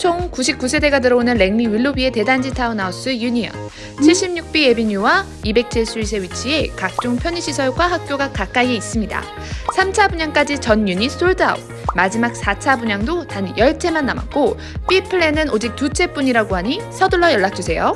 총 99세대가 들어오는 랭리 윌로비의 대단지 타운하우스 유니언 76B 에비뉴와 207스윗에 위치해 각종 편의시설과 학교가 가까이 있습니다. 3차 분양까지 전 유닛 sold out 마지막 4차 분양도 단 10채만 남았고 B 플랜은 오직 두 채뿐이라고 하니 서둘러 연락주세요.